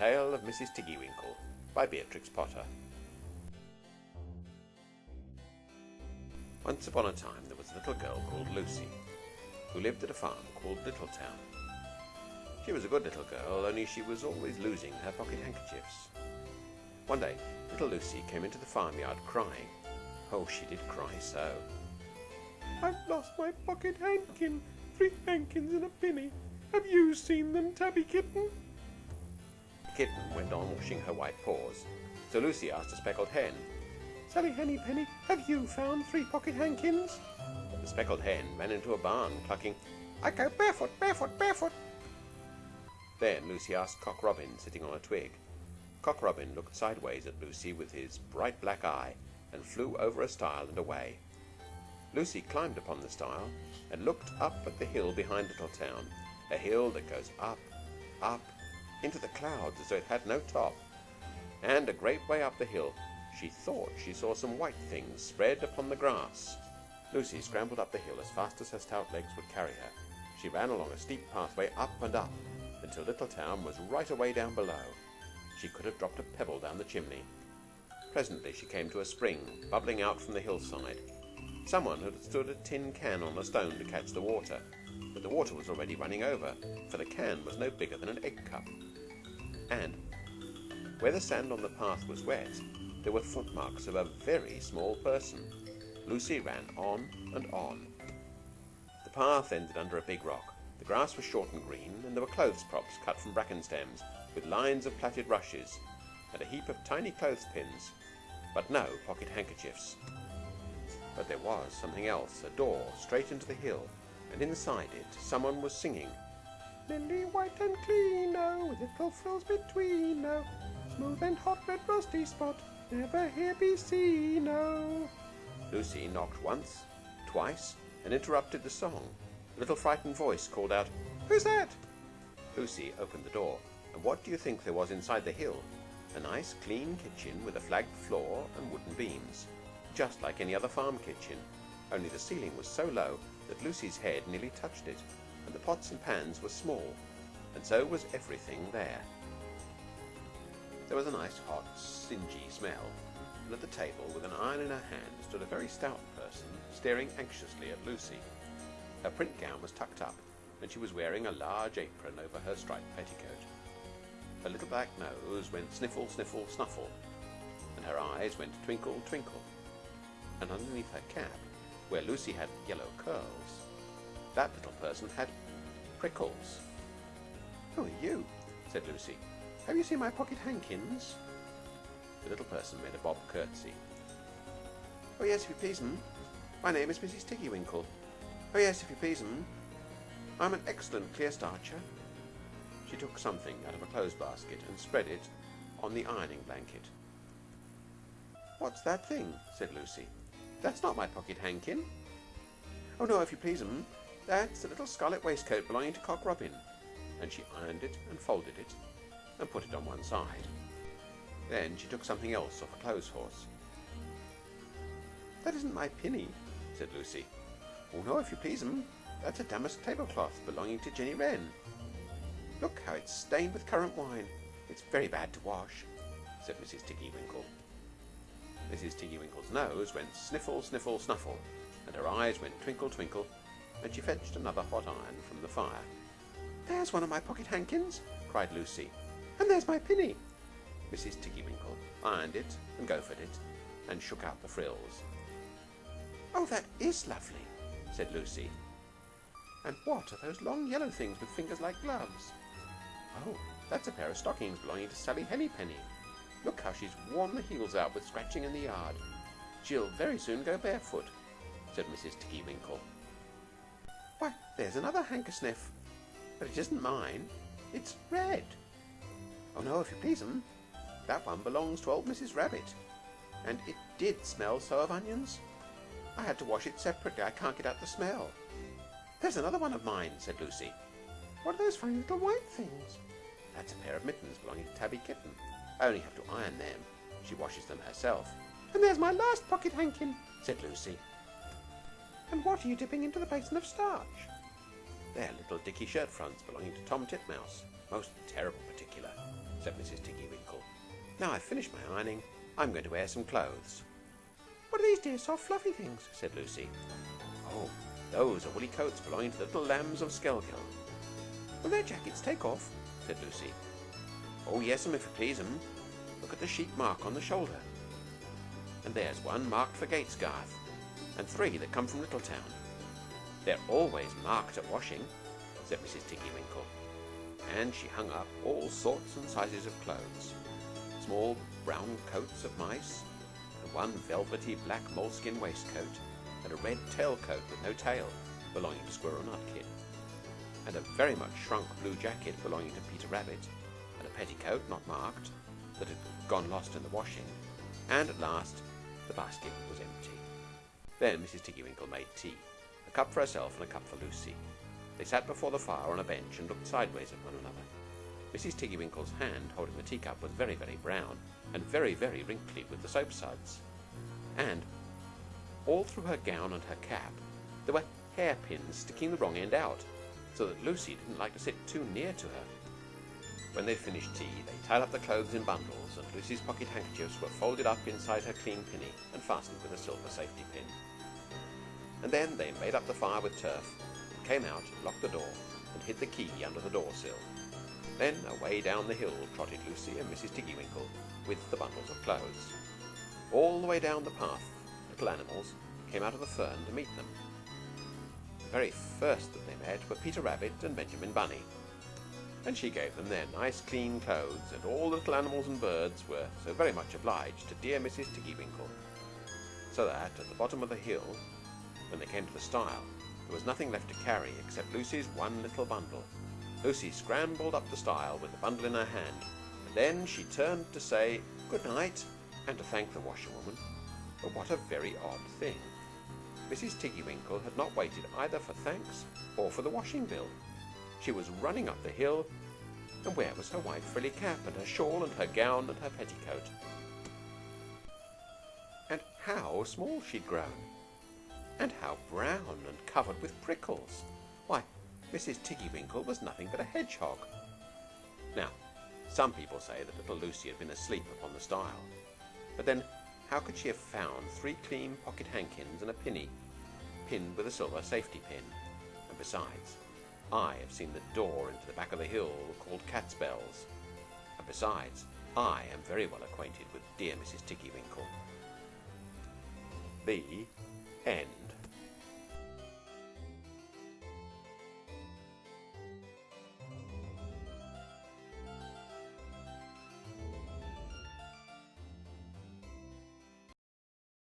Tale of Mrs. Tiggywinkle by Beatrix Potter. Once upon a time there was a little girl called Lucy who lived at a farm called Littletown. She was a good little girl, only she was always losing her pocket handkerchiefs. One day, little Lucy came into the farmyard crying. Oh, she did cry so. I've lost my pocket handkin. Three hankins and a penny. Have you seen them, Tabby Kitten? Kitten went on washing her white paws, so Lucy asked a speckled hen. Sally Henny Penny, have you found three pocket hankins? The speckled hen ran into a barn, clucking, I go barefoot, barefoot, barefoot. Then Lucy asked Cock Robin, sitting on a twig. Cock Robin looked sideways at Lucy with his bright black eye and flew over a stile and away. Lucy climbed upon the stile and looked up at the hill behind Little Town, a hill that goes up, up, into the clouds as though it had no top. And a great way up the hill she thought she saw some white things spread upon the grass. Lucy scrambled up the hill as fast as her stout legs would carry her. She ran along a steep pathway up and up until Littletown was right away down below. She could have dropped a pebble down the chimney. Presently she came to a spring bubbling out from the hillside. Someone had stood a tin can on a stone to catch the water, but the water was already running over, for the can was no bigger than an egg cup. And where the sand on the path was wet, there were footmarks of a very small person. Lucy ran on and on. The path ended under a big rock. The grass was short and green, and there were clothes props cut from bracken stems, with lines of plaited rushes, and a heap of tiny clothespins, but no pocket handkerchiefs. But there was something else, a door straight into the hill, and inside it someone was singing. Lily white and clean, oh, with little frills between, oh, smooth and hot red rusty spot, never here be seen, oh. Lucy knocked once, twice, and interrupted the song. A little frightened voice called out, Who's that? Lucy opened the door, and what do you think there was inside the hill? A nice clean kitchen with a flagged floor and wooden beams, just like any other farm kitchen, only the ceiling was so low that Lucy's head nearly touched it, the pots and pans were small, and so was everything there. There was a nice hot, singy smell, and at the table, with an iron in her hand, stood a very stout person staring anxiously at Lucy. Her print gown was tucked up, and she was wearing a large apron over her striped petticoat. Her little black nose went sniffle, sniffle, snuffle, and her eyes went twinkle, twinkle. And underneath her cap, where Lucy had yellow curls, that little person had prickles. Who are you? said Lucy. Have you seen my pocket hankins? The little person made a bob curtsy. Oh, yes, if you please, m'm. My name is Mrs. Tiggywinkle. Oh, yes, if you please, m'm. I'm an excellent clear starcher. She took something out of a clothes basket and spread it on the ironing blanket. What's that thing? said Lucy. That's not my pocket hankin. Oh, no, if you please, m'm. That's a little scarlet waistcoat belonging to Cock Robin. And she ironed it and folded it and put it on one side. Then she took something else off a clothes horse. That isn't my pinny, said Lucy. Oh, no, if you please, m'm. That's a damask tablecloth belonging to Jenny Wren. Look how it's stained with currant wine. It's very bad to wash, said Mrs. Tiggywinkle. Mrs. Tiggywinkle's nose went sniffle, sniffle, snuffle, and her eyes went twinkle, twinkle, and she fetched another hot iron from the fire. There's one of my pocket hankins, cried Lucy. And there's my pinny. Mrs. Tiggywinkle ironed it and goffered it, and shook out the frills. Oh, that is lovely, said Lucy. And what are those long yellow things with fingers like gloves? Oh, that's a pair of stockings belonging to Sally Hennypenny. Look how she's worn the heels out with scratching in the yard. She'll very soon go barefoot, said Mrs. Tiggywinkle. Why, there's another hankersniff. But it isn't mine. It's red. Oh, no, if you please, m'm. That one belongs to old Mrs. Rabbit. And it did smell so of onions. I had to wash it separately. I can't get out the smell. There's another one of mine, said Lucy. What are those funny little white things? That's a pair of mittens belonging to Tabby Kitten. I only have to iron them. She washes them herself. And there's my last pocket hankin, said Lucy. And what are you dipping into the basin of starch? They're little dicky shirt fronts belonging to Tom Titmouse. Most terrible particular. said Mrs. Tiggy Winkle. Now I've finished my ironing, I'm going to wear some clothes. What are these dear soft fluffy things? said Lucy. Oh, those are woolly coats belonging to the little lambs of Skelgill. Will their jackets take off? said Lucy. Oh, yes, if you please 'em. Look at the sheep mark on the shoulder. And there's one marked for Gatesgarth, and three that come from Littletown. They're always marked at washing, said Mrs. Tiggy Winkle. And she hung up all sorts and sizes of clothes. Small brown coats of mice, and one velvety black moleskin waistcoat, and a red tailcoat with no tail, belonging to Squirrel Nutkin, and a very much shrunk blue jacket belonging to Peter Rabbit, and a petticoat not marked, that had gone lost in the washing, and at last the basket was empty. Then Mrs. Tiggywinkle made tea, a cup for herself and a cup for Lucy. They sat before the fire on a bench and looked sideways at one another. Mrs. Tiggywinkle's hand holding the teacup was very, very brown, and very, very wrinkly with the soap suds. And all through her gown and her cap there were hairpins sticking the wrong end out, so that Lucy didn't like to sit too near to her. When they'd finished tea, they tied up the clothes in bundles, and Lucy's pocket handkerchiefs were folded up inside her clean pinny and fastened with a silver safety pin. And then they made up the fire with turf, came out, locked the door, and hid the key under the door sill. Then away down the hill trotted Lucy and Mrs. Tiggywinkle with the bundles of clothes. All the way down the path, little animals came out of the fern to meet them. The very first that they met were Peter Rabbit and Benjamin Bunny. And she gave them their nice clean clothes, and all the little animals and birds were so very much obliged to dear Mrs. Tiggywinkle. So that at the bottom of the hill, when they came to the stile, there was nothing left to carry except Lucy's one little bundle. Lucy scrambled up the stile with the bundle in her hand, and then she turned to say good night and to thank the washerwoman. But what a very odd thing! Mrs. Tiggywinkle had not waited either for thanks or for the washing bill. She was running up the hill, and where was her white frilly cap and her shawl and her gown and her petticoat? And how small she'd grown! And how brown and covered with prickles! Why, Mrs. Tiggywinkle was nothing but a hedgehog. Now, some people say that little Lucy had been asleep upon the stile. But then, how could she have found three clean pocket hankins and a pinny, pinned with a silver safety pin? And besides, I have seen the door into the back of the hill called Catsbells. And besides, I am very well acquainted with dear Mrs. Tiggywinkle. The end.